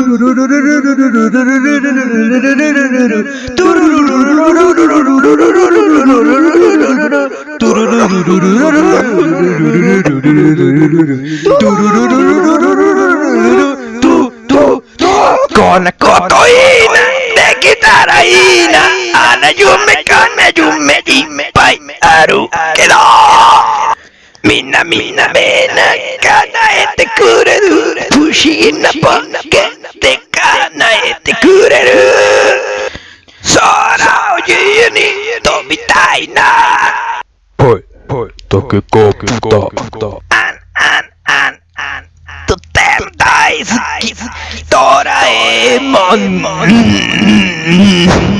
Con la de guitarraína Anayume kanayume ippai aru kedo Mina mina mena kana ete kureru Pushi na poke te 人みたいな。ぽい。ぽい。毒ゴブだ。あんあんあんあん。とても大好き。ドラえもん。